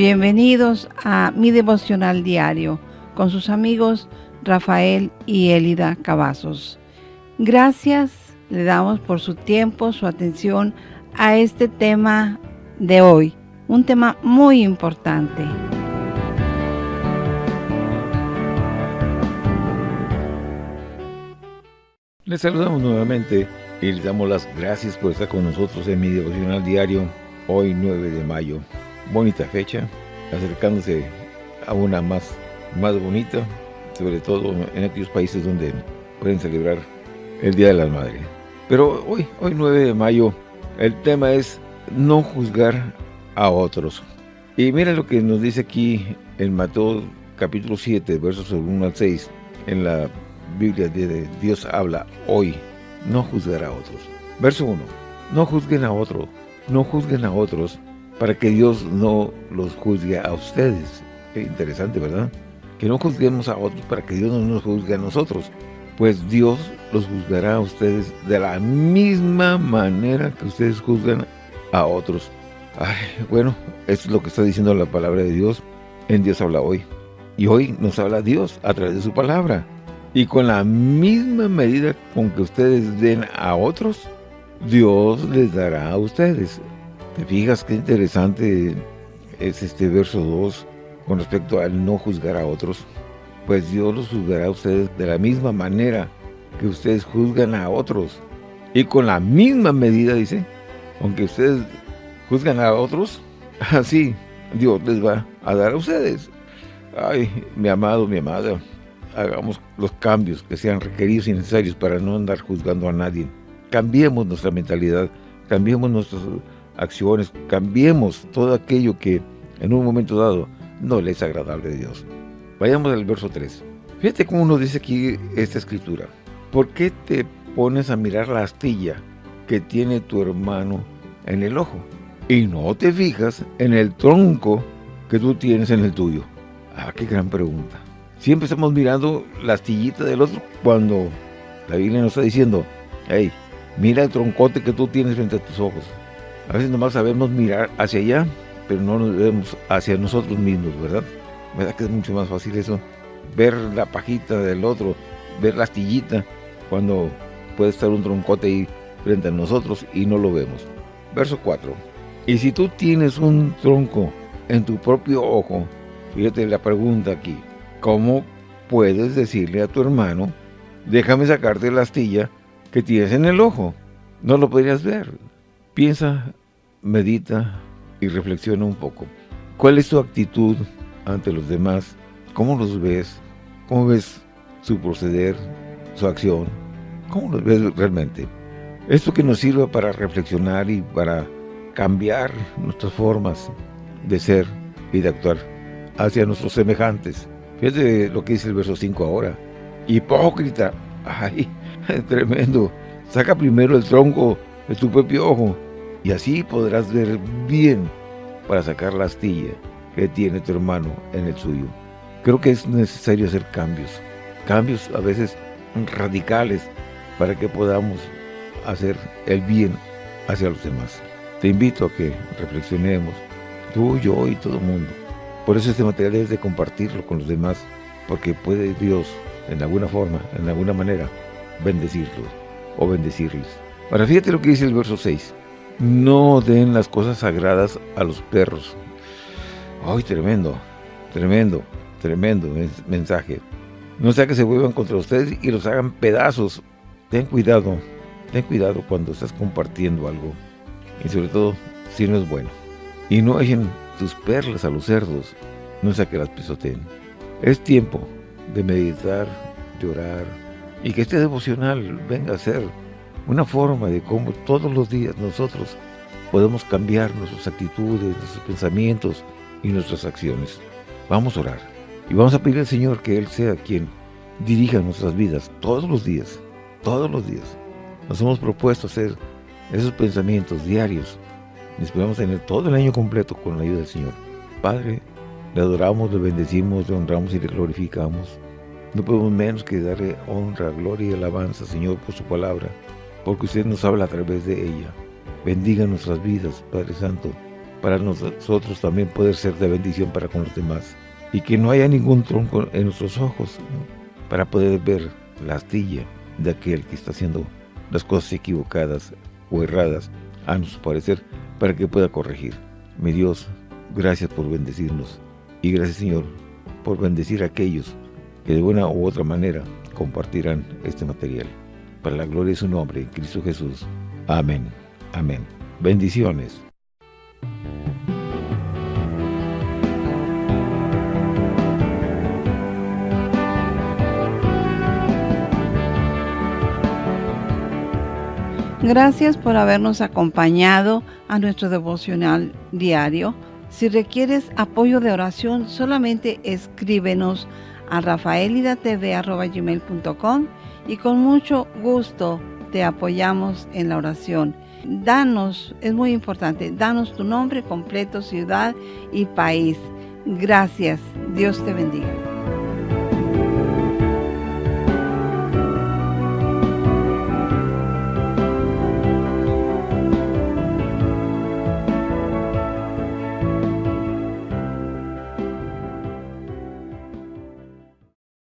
Bienvenidos a mi devocional diario con sus amigos Rafael y Elida Cavazos. Gracias le damos por su tiempo, su atención a este tema de hoy, un tema muy importante. Les saludamos nuevamente y les damos las gracias por estar con nosotros en mi devocional diario, hoy 9 de mayo bonita fecha, acercándose a una más, más bonita, sobre todo en aquellos países donde pueden celebrar el Día de las Madres. Pero hoy, hoy 9 de mayo, el tema es no juzgar a otros. Y mira lo que nos dice aquí en Mateo capítulo 7, versos 1 al 6, en la Biblia de Dios habla hoy, no juzgar a otros. Verso 1, no juzguen a otros, no juzguen a otros, para que Dios no los juzgue a ustedes. Interesante, ¿verdad? Que no juzguemos a otros para que Dios no nos juzgue a nosotros. Pues Dios los juzgará a ustedes de la misma manera que ustedes juzgan a otros. Bueno, esto es lo que está diciendo la palabra de Dios. En Dios habla hoy. Y hoy nos habla Dios a través de su palabra. Y con la misma medida con que ustedes den a otros, Dios les dará a ustedes. ¿Te fijas qué interesante es este verso 2 con respecto al no juzgar a otros? Pues Dios los juzgará a ustedes de la misma manera que ustedes juzgan a otros. Y con la misma medida, dice, aunque ustedes juzgan a otros, así Dios les va a dar a ustedes. Ay, mi amado, mi amada, hagamos los cambios que sean requeridos y necesarios para no andar juzgando a nadie. Cambiemos nuestra mentalidad, cambiemos nuestros acciones, cambiemos todo aquello que en un momento dado no le es agradable a Dios. Vayamos al verso 3. Fíjate cómo nos dice aquí esta escritura. ¿Por qué te pones a mirar la astilla que tiene tu hermano en el ojo? Y no te fijas en el tronco que tú tienes en el tuyo. Ah, qué gran pregunta. Siempre estamos mirando la astillita del otro cuando la Biblia nos está diciendo, hey, mira el troncote que tú tienes frente a tus ojos. A veces nomás sabemos mirar hacia allá, pero no nos vemos hacia nosotros mismos, ¿verdad? ¿Verdad que es mucho más fácil eso? Ver la pajita del otro, ver la astillita, cuando puede estar un troncote ahí frente a nosotros y no lo vemos. Verso 4. Y si tú tienes un tronco en tu propio ojo, fíjate la pregunta aquí, ¿cómo puedes decirle a tu hermano, déjame sacarte la astilla que tienes en el ojo? No lo podrías ver. Piensa medita y reflexiona un poco. ¿Cuál es tu actitud ante los demás? ¿Cómo los ves? ¿Cómo ves su proceder, su acción? ¿Cómo los ves realmente? Esto que nos sirva para reflexionar y para cambiar nuestras formas de ser y de actuar hacia nuestros semejantes. Fíjate lo que dice el verso 5 ahora. Hipócrita. Ay, tremendo. Saca primero el tronco de tu propio ojo y así podrás ver bien para sacar la astilla que tiene tu hermano en el suyo. Creo que es necesario hacer cambios, cambios a veces radicales para que podamos hacer el bien hacia los demás. Te invito a que reflexionemos, tú, yo y todo el mundo. Por eso este material es de compartirlo con los demás, porque puede Dios, en alguna forma, en alguna manera, bendecirlos o bendecirles. Ahora fíjate lo que dice el verso 6 no den las cosas sagradas a los perros. ¡Ay, tremendo! Tremendo, tremendo mensaje. No sea que se vuelvan contra ustedes y los hagan pedazos. Ten cuidado, ten cuidado cuando estás compartiendo algo. Y sobre todo, si no es bueno. Y no echen tus perlas a los cerdos, no sea que las pisoteen. Es tiempo de meditar, llorar, y que este devocional venga a ser una forma de cómo todos los días nosotros podemos cambiar nuestras actitudes, nuestros pensamientos y nuestras acciones. Vamos a orar y vamos a pedir al Señor que Él sea quien dirija nuestras vidas todos los días, todos los días. Nos hemos propuesto hacer esos pensamientos diarios y esperamos tener todo el año completo con la ayuda del Señor. Padre, le adoramos, le bendecimos, le honramos y le glorificamos. No podemos menos que darle honra, gloria y alabanza, Señor, por su palabra porque usted nos habla a través de ella. Bendiga nuestras vidas, Padre Santo, para nosotros también poder ser de bendición para con los demás. Y que no haya ningún tronco en nuestros ojos para poder ver la astilla de aquel que está haciendo las cosas equivocadas o erradas a nuestro parecer para que pueda corregir. Mi Dios, gracias por bendecirnos y gracias Señor por bendecir a aquellos que de una u otra manera compartirán este material. Para la gloria de su nombre, Cristo Jesús. Amén. Amén. Bendiciones. Gracias por habernos acompañado a nuestro devocional diario. Si requieres apoyo de oración, solamente escríbenos a rafaelidatv.com y con mucho gusto te apoyamos en la oración. Danos, es muy importante, danos tu nombre completo, ciudad y país. Gracias. Dios te bendiga.